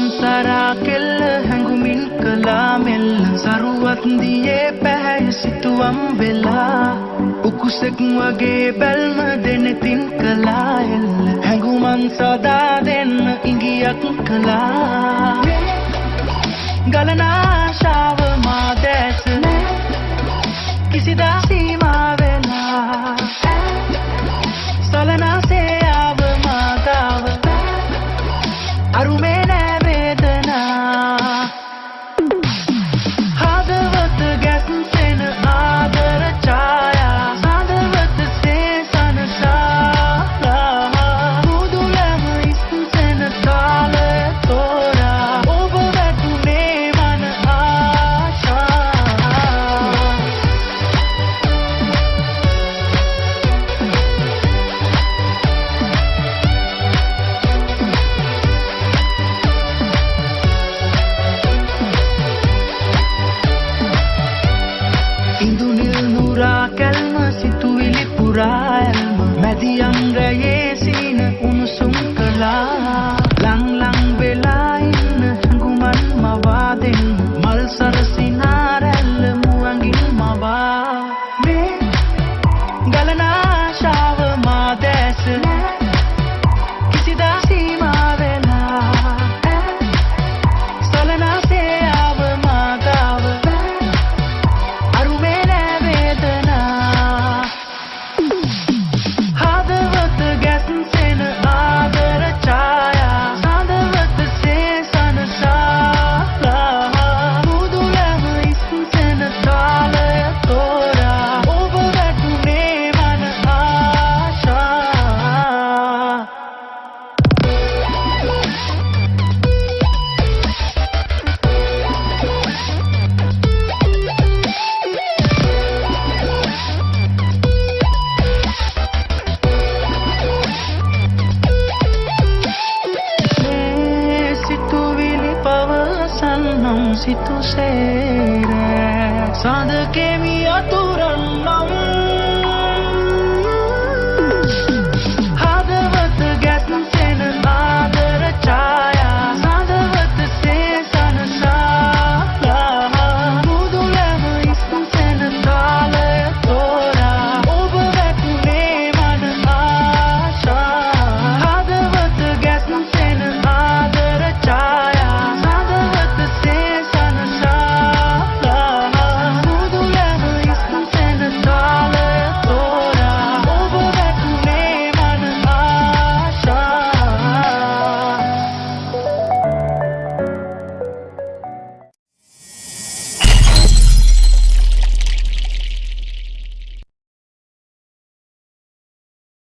සම්සරා කෙල්ල හැඟුමින් කලා මෙල්ල සරුවත් දියේ පැහැය සිතුවම් වෙලා උකුසෙක් වගේ බැල්ම දෙනෙතින් කලා එල්ල හැඟුමන් සදා දෙන්න ඉඟියක් කලා ගලනා அங்கயே si tú serás. Sadık emi ya